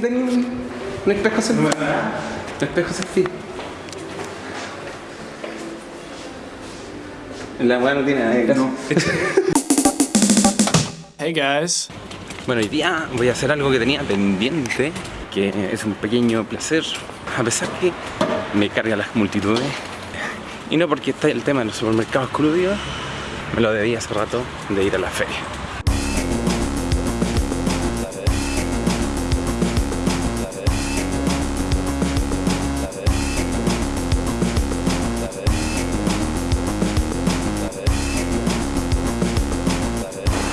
tenía un, un espejo selfie. Un espejo selfie. La weá no tiene nada de. Hey guys. Bueno, hoy día voy a hacer algo que tenía pendiente, que es un pequeño placer, a pesar que me carga las multitudes. Y no porque está el tema de los supermercados crudos, me lo debía hace rato de ir a la feria.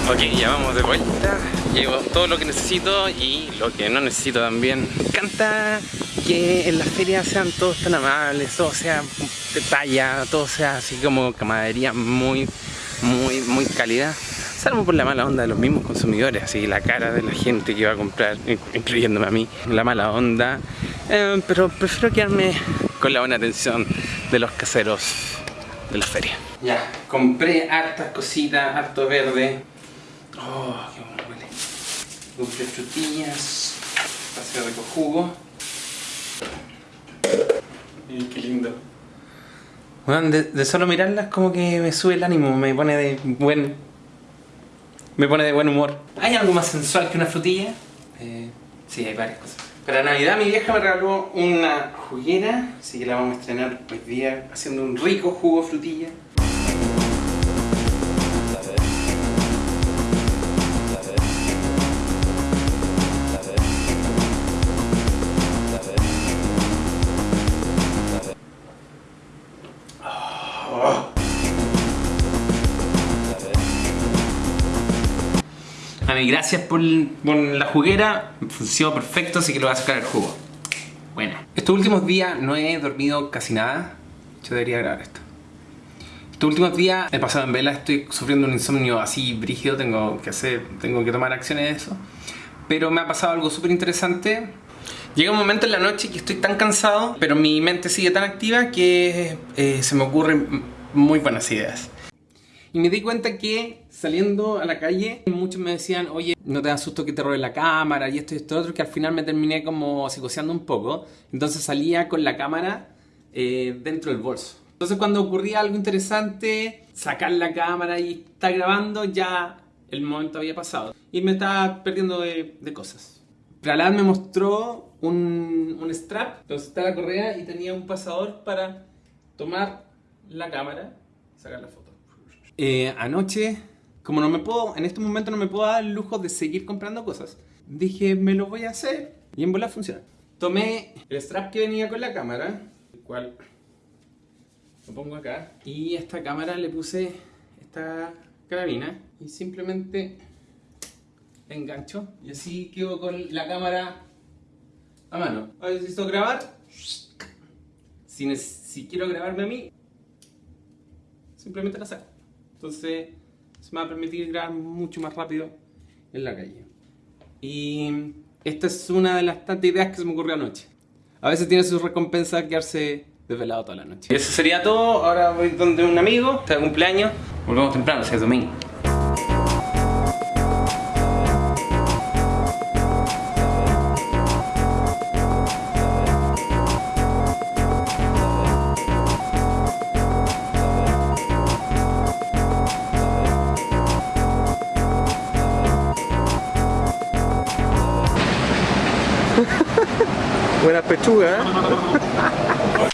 Ok, ya vamos de vuelta. Llevo todo lo que necesito y lo que no necesito también. Me encanta que en las ferias sean todos tan amables, todo sea de talla, todo sea así como camaradería muy, muy, muy cálida. Salvo por la mala onda de los mismos consumidores, así la cara de la gente que va a comprar, incluyéndome a mí, la mala onda. Eh, pero prefiero quedarme con la buena atención de los caseros de la feria. Ya, compré hartas cositas, harto verde. Oh, qué bueno huele. Compré frutillas, paseo rico jugo. Miren qué lindo. Bueno, de, de solo mirarlas como que me sube el ánimo, me pone de buen... Me pone de buen humor. ¿Hay algo más sensual que una frutilla? Eh, sí, hay varias cosas. Para Navidad mi vieja me regaló una juguera, así que la vamos a estrenar hoy día haciendo un rico jugo de frutilla. A mí, gracias por, por la juguera, funcionó perfecto, así que lo voy a sacar el jugo. Bueno. Estos últimos días no he dormido casi nada. Yo debería grabar esto. Estos últimos días he pasado en vela, estoy sufriendo un insomnio así brígido, tengo que hacer, tengo que tomar acciones de eso. Pero me ha pasado algo súper interesante. Llega un momento en la noche que estoy tan cansado, pero mi mente sigue tan activa que eh, se me ocurren muy buenas ideas. Y me di cuenta que saliendo a la calle, muchos me decían, oye, no te da susto que te roben la cámara y esto y esto otro, que al final me terminé como psicoseando un poco. Entonces salía con la cámara eh, dentro del bolso. Entonces cuando ocurría algo interesante, sacar la cámara y estar grabando, ya el momento había pasado. Y me estaba perdiendo de, de cosas. Pralat me mostró un, un strap, entonces está la correa y tenía un pasador para tomar la cámara y sacar la foto. Eh, anoche, como no me puedo, en este momento no me puedo dar el lujo de seguir comprando cosas, dije, me lo voy a hacer y en bola funciona. Tomé el strap que venía con la cámara, el cual lo pongo acá, y a esta cámara le puse esta carabina y simplemente la engancho y así quedo con la cámara a mano. Ahora necesito grabar, si, si quiero grabarme a mí, simplemente la saco. Entonces se me va a permitir grabar mucho más rápido en la calle. Y esta es una de las tantas ideas que se me ocurrió anoche. A veces tiene su recompensa quedarse desvelado toda la noche. Y eso sería todo. Ahora voy donde un amigo, está de cumpleaños. Volvemos temprano, sea, es domingo. Buena pechuga, ¿eh?